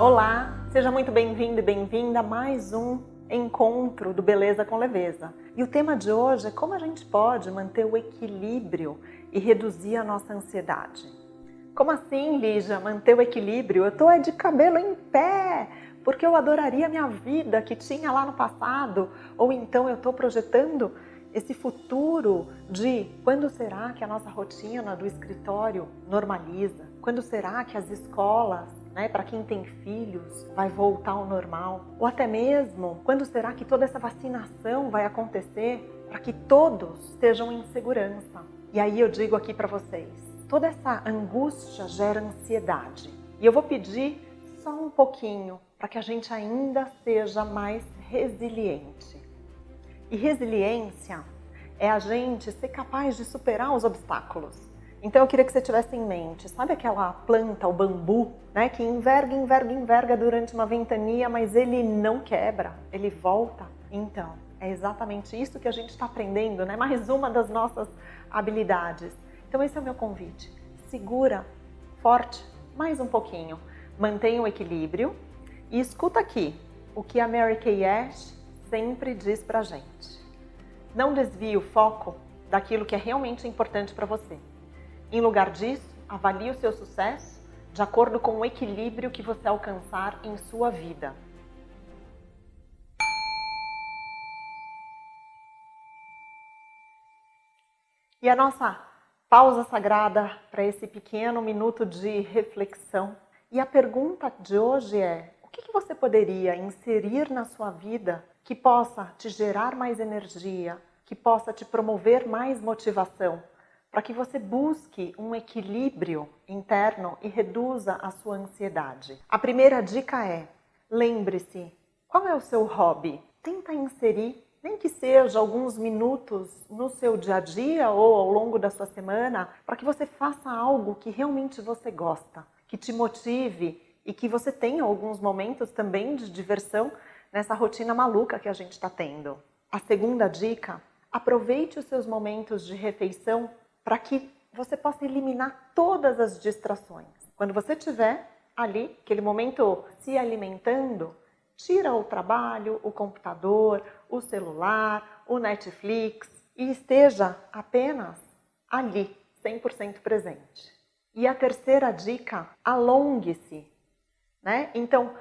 Olá, seja muito bem-vindo e bem-vinda a mais um encontro do Beleza com Leveza. E o tema de hoje é como a gente pode manter o equilíbrio e reduzir a nossa ansiedade. Como assim, Lígia, manter o equilíbrio? Eu tô é de cabelo em pé, porque eu adoraria minha vida que tinha lá no passado, ou então eu tô projetando esse futuro de quando será que a nossa rotina do escritório normaliza? Quando será que as escolas, né, para quem tem filhos, vai voltar ao normal? Ou até mesmo, quando será que toda essa vacinação vai acontecer para que todos estejam em segurança? E aí eu digo aqui para vocês, toda essa angústia gera ansiedade. E eu vou pedir só um pouquinho para que a gente ainda seja mais resiliente. E resiliência é a gente ser capaz de superar os obstáculos. Então eu queria que você tivesse em mente, sabe aquela planta, o bambu, né, que enverga, enverga, enverga durante uma ventania, mas ele não quebra, ele volta? Então, é exatamente isso que a gente está aprendendo, né? mais uma das nossas habilidades. Então esse é o meu convite. Segura forte mais um pouquinho, mantenha o equilíbrio e escuta aqui o que a Mary Kay Ash sempre diz pra gente. Não desvie o foco daquilo que é realmente importante para você. Em lugar disso, avalie o seu sucesso de acordo com o equilíbrio que você alcançar em sua vida. E a nossa pausa sagrada para esse pequeno minuto de reflexão. E a pergunta de hoje é, o que você poderia inserir na sua vida que possa te gerar mais energia, que possa te promover mais motivação, para que você busque um equilíbrio interno e reduza a sua ansiedade. A primeira dica é, lembre-se, qual é o seu hobby? Tenta inserir, nem que seja alguns minutos no seu dia a dia ou ao longo da sua semana, para que você faça algo que realmente você gosta, que te motive e que você tenha alguns momentos também de diversão nessa rotina maluca que a gente está tendo. A segunda dica, aproveite os seus momentos de refeição para que você possa eliminar todas as distrações. Quando você estiver ali, aquele momento se alimentando, tira o trabalho, o computador, o celular, o Netflix e esteja apenas ali, 100% presente. E a terceira dica, alongue-se. Né? Então,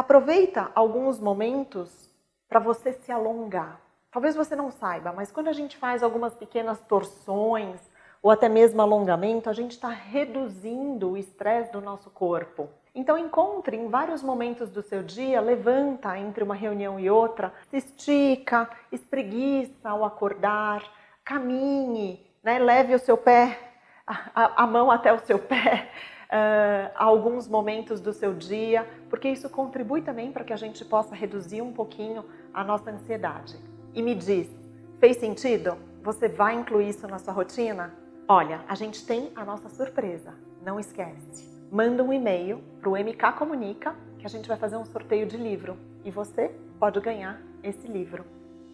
Aproveita alguns momentos para você se alongar. Talvez você não saiba, mas quando a gente faz algumas pequenas torções ou até mesmo alongamento, a gente está reduzindo o estresse do nosso corpo. Então encontre em vários momentos do seu dia, levanta entre uma reunião e outra, se estica, espreguiça ao acordar, caminhe, né? leve o seu pé, a, a mão até o seu pé, uh, alguns momentos do seu dia, porque isso contribui também para que a gente possa reduzir um pouquinho a nossa ansiedade. E me diz, fez sentido? Você vai incluir isso na sua rotina? Olha, a gente tem a nossa surpresa, não esquece. Manda um e-mail para o MK Comunica que a gente vai fazer um sorteio de livro e você pode ganhar esse livro.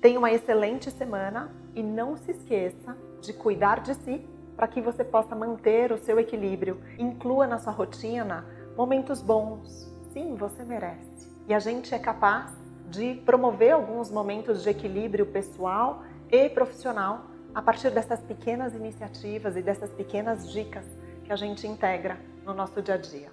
Tenha uma excelente semana e não se esqueça de cuidar de si para que você possa manter o seu equilíbrio. Inclua na sua rotina momentos bons. Sim, você merece. E a gente é capaz de promover alguns momentos de equilíbrio pessoal e profissional a partir dessas pequenas iniciativas e dessas pequenas dicas que a gente integra no nosso dia a dia.